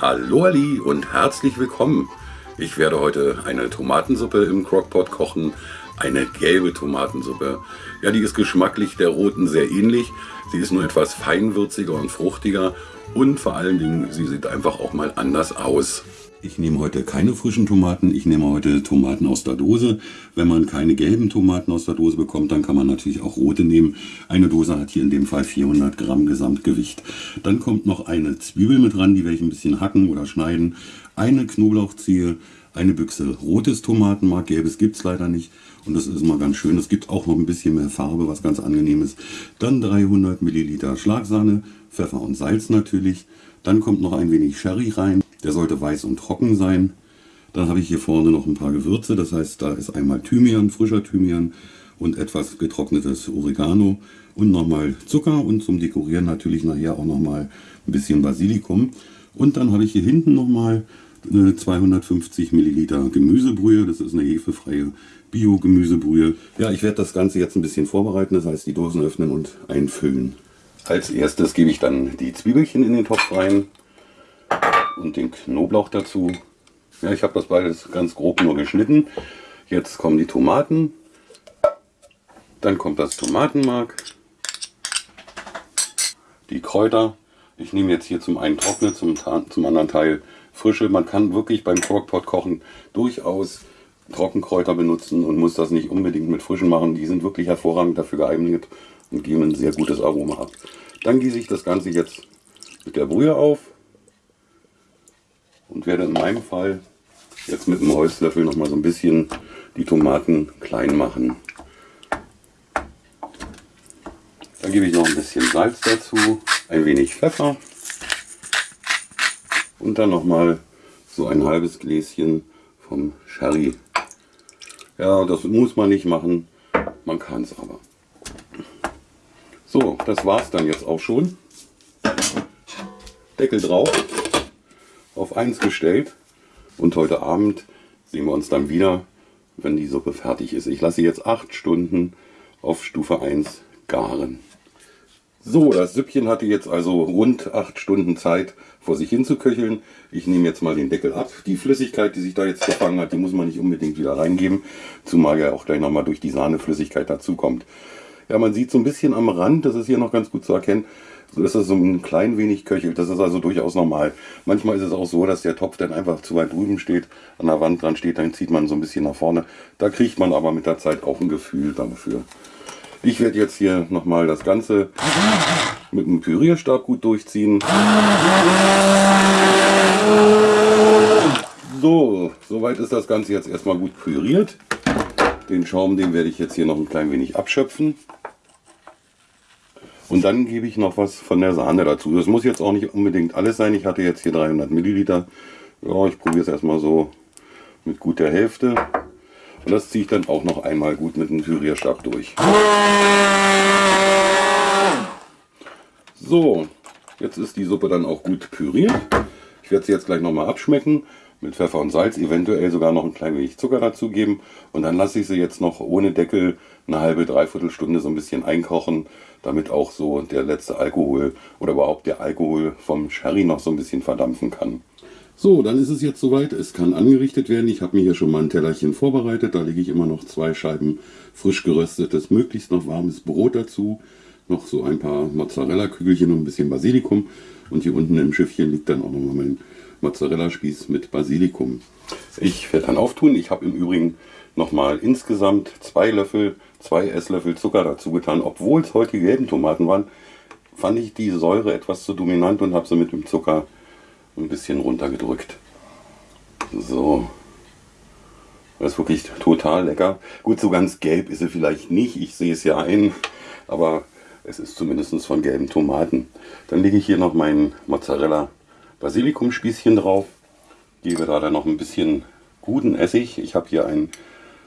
Hallo Ali und herzlich willkommen. Ich werde heute eine Tomatensuppe im Crockpot kochen. Eine gelbe Tomatensuppe. Ja, die ist geschmacklich der roten sehr ähnlich. Sie ist nur etwas feinwürziger und fruchtiger und vor allen Dingen, sie sieht einfach auch mal anders aus. Ich nehme heute keine frischen Tomaten, ich nehme heute Tomaten aus der Dose. Wenn man keine gelben Tomaten aus der Dose bekommt, dann kann man natürlich auch rote nehmen. Eine Dose hat hier in dem Fall 400 Gramm Gesamtgewicht. Dann kommt noch eine Zwiebel mit dran, die werde ich ein bisschen hacken oder schneiden. Eine Knoblauchzehe, eine Büchse rotes Tomatenmark, gelbes gibt es leider nicht. Und das ist mal ganz schön. Es gibt auch noch ein bisschen mehr Farbe, was ganz angenehm ist. Dann 300 Milliliter Schlagsahne, Pfeffer und Salz natürlich. Dann kommt noch ein wenig Sherry rein. Der sollte weiß und trocken sein. Dann habe ich hier vorne noch ein paar Gewürze. Das heißt, da ist einmal Thymian, frischer Thymian und etwas getrocknetes Oregano und nochmal Zucker und zum Dekorieren natürlich nachher auch nochmal ein bisschen Basilikum. Und dann habe ich hier hinten nochmal 250 Milliliter Gemüsebrühe. Das ist eine hefefreie Bio-Gemüsebrühe. Ja, ich werde das Ganze jetzt ein bisschen vorbereiten. Das heißt, die Dosen öffnen und einfüllen. Als erstes gebe ich dann die Zwiebelchen in den Topf rein und den Knoblauch dazu. Ja, ich habe das beides ganz grob nur geschnitten. Jetzt kommen die Tomaten. Dann kommt das Tomatenmark. Die Kräuter. Ich nehme jetzt hier zum einen trockene, zum, zum anderen Teil frische. Man kann wirklich beim Crockpot kochen durchaus Trockenkräuter benutzen und muss das nicht unbedingt mit frischen machen. Die sind wirklich hervorragend dafür geeignet und geben ein sehr gutes Aroma ab. Dann gieße ich das Ganze jetzt mit der Brühe auf und werde in meinem Fall jetzt mit dem Holzlöffel noch mal so ein bisschen die Tomaten klein machen. Dann gebe ich noch ein bisschen Salz dazu, ein wenig Pfeffer und dann noch mal so ein halbes Gläschen vom Sherry. Ja, das muss man nicht machen, man kann es aber. So, das war es dann jetzt auch schon. Deckel drauf auf 1 gestellt und heute Abend sehen wir uns dann wieder, wenn die Suppe fertig ist. Ich lasse jetzt 8 Stunden auf Stufe 1 garen. So, das Süppchen hatte jetzt also rund 8 Stunden Zeit vor sich hin zu köcheln. Ich nehme jetzt mal den Deckel ab. Die Flüssigkeit, die sich da jetzt gefangen hat, die muss man nicht unbedingt wieder reingeben, zumal ja auch gleich nochmal durch die Sahneflüssigkeit dazu kommt. Ja, man sieht so ein bisschen am Rand, das ist hier noch ganz gut zu erkennen, dass es so ein klein wenig köchelt. Das ist also durchaus normal. Manchmal ist es auch so, dass der Topf dann einfach zu weit drüben steht, an der Wand dran steht, dann zieht man so ein bisschen nach vorne. Da kriegt man aber mit der Zeit auch ein Gefühl dafür. Ich werde jetzt hier nochmal das Ganze mit dem Pürierstab gut durchziehen. So, soweit ist das Ganze jetzt erstmal gut püriert. Den Schaum, den werde ich jetzt hier noch ein klein wenig abschöpfen. Und dann gebe ich noch was von der Sahne dazu. Das muss jetzt auch nicht unbedingt alles sein. Ich hatte jetzt hier 300 Milliliter. Ja, ich probiere es erstmal so mit gut der Hälfte. Und das ziehe ich dann auch noch einmal gut mit dem Pürierstab durch. So, jetzt ist die Suppe dann auch gut püriert. Ich werde sie jetzt gleich nochmal abschmecken mit Pfeffer und Salz, eventuell sogar noch ein klein wenig Zucker dazugeben. Und dann lasse ich sie jetzt noch ohne Deckel eine halbe, dreiviertel Stunde so ein bisschen einkochen, damit auch so der letzte Alkohol oder überhaupt der Alkohol vom Sherry noch so ein bisschen verdampfen kann. So, dann ist es jetzt soweit. Es kann angerichtet werden. Ich habe mir hier schon mal ein Tellerchen vorbereitet. Da lege ich immer noch zwei Scheiben frisch geröstetes, möglichst noch warmes Brot dazu. Noch so ein paar Mozzarella-Kügelchen und ein bisschen Basilikum. Und hier unten im Schiffchen liegt dann auch noch mal mein Mozzarella-Spieß mit Basilikum. Ich werde dann auftun. Ich habe im Übrigen nochmal insgesamt zwei Löffel, zwei Esslöffel Zucker dazu getan. Obwohl es heute gelben Tomaten waren, fand ich die Säure etwas zu dominant und habe sie mit dem Zucker ein bisschen runtergedrückt. So. Das ist wirklich total lecker. Gut, so ganz gelb ist sie vielleicht nicht. Ich sehe es ja ein. Aber es ist zumindest von gelben Tomaten. Dann lege ich hier noch meinen Mozzarella Basilikumspießchen drauf. Gebe da dann noch ein bisschen guten Essig. Ich habe hier einen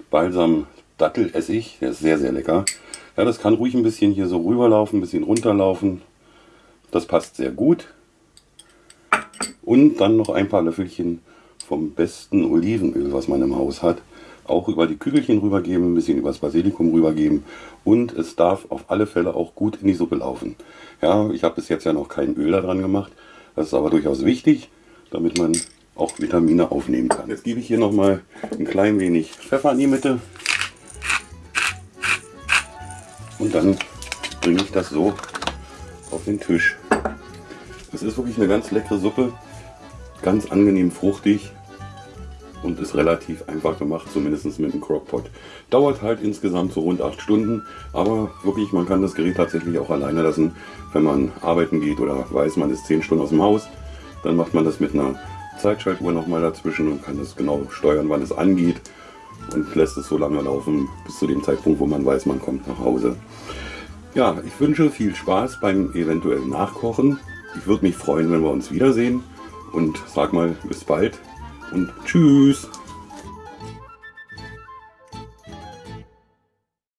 Balsam Dattelessig. Der ist sehr, sehr lecker. Ja, das kann ruhig ein bisschen hier so rüberlaufen, ein bisschen runterlaufen. Das passt sehr gut. Und dann noch ein paar Löffelchen vom besten Olivenöl, was man im Haus hat. Auch über die Kügelchen rübergeben, ein bisschen über das Basilikum rübergeben. Und es darf auf alle Fälle auch gut in die Suppe laufen. Ja, ich habe bis jetzt ja noch kein Öl da dran gemacht. Das ist aber durchaus wichtig, damit man auch Vitamine aufnehmen kann. Jetzt gebe ich hier noch mal ein klein wenig Pfeffer in die Mitte und dann bringe ich das so auf den Tisch. Es ist wirklich eine ganz leckere Suppe, ganz angenehm fruchtig und ist relativ einfach gemacht, zumindest mit dem Crockpot. Dauert halt insgesamt so rund 8 Stunden, aber wirklich, man kann das Gerät tatsächlich auch alleine lassen, wenn man arbeiten geht oder weiß, man ist 10 Stunden aus dem Haus. Dann macht man das mit einer Zeitschaltuhr nochmal dazwischen und kann das genau steuern, wann es angeht und lässt es so lange laufen, bis zu dem Zeitpunkt, wo man weiß, man kommt nach Hause. Ja, ich wünsche viel Spaß beim eventuellen Nachkochen. Ich würde mich freuen, wenn wir uns wiedersehen und sag mal bis bald und tschüss.